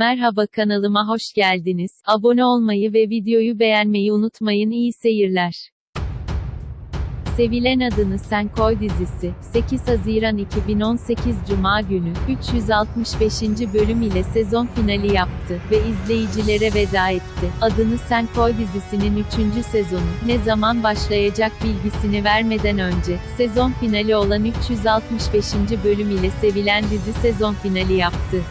Merhaba kanalıma hoş geldiniz. Abone olmayı ve videoyu beğenmeyi unutmayın. İyi seyirler. Sevilen Adını Sen Koy dizisi, 8 Haziran 2018 Cuma günü, 365. bölüm ile sezon finali yaptı ve izleyicilere veda etti. Adını Sen Koy dizisinin 3. sezonu, ne zaman başlayacak bilgisini vermeden önce, sezon finali olan 365. bölüm ile sevilen dizi sezon finali yaptı.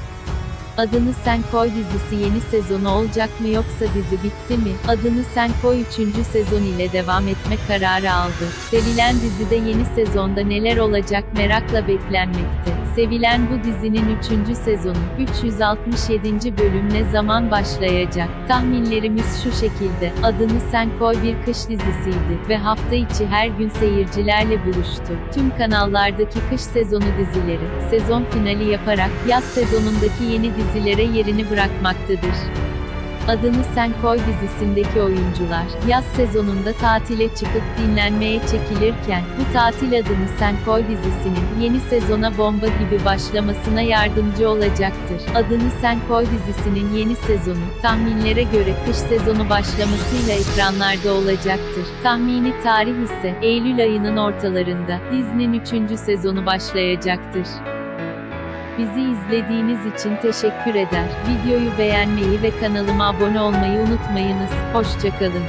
Adını Sen Koy dizisi yeni sezonu olacak mı yoksa dizi bitti mi? Adını Sen Koy 3. sezon ile devam etme kararı aldı. Sevilen dizide yeni sezonda neler olacak merakla beklenmekte. Sevilen bu dizinin 3. sezonu, 367. bölüm ne zaman başlayacak? Tahminlerimiz şu şekilde, Adını Sen Koy bir kış dizisiydi ve hafta içi her gün seyircilerle buluştu. Tüm kanallardaki kış sezonu dizileri, sezon finali yaparak, yaz sezonundaki yeni dizilere yerini bırakmaktadır. Adını Sen Koy dizisindeki oyuncular, yaz sezonunda tatile çıkıp dinlenmeye çekilirken, bu tatil Adını Sen Koy dizisinin, yeni sezona bomba gibi başlamasına yardımcı olacaktır. Adını Sen Koy dizisinin yeni sezonu, tahminlere göre kış sezonu başlamasıyla ekranlarda olacaktır. Tahmini tarih ise, Eylül ayının ortalarında, dizinin 3. sezonu başlayacaktır. Bizi izlediğiniz için teşekkür eder. Videoyu beğenmeyi ve kanalıma abone olmayı unutmayınız. Hoşçakalın.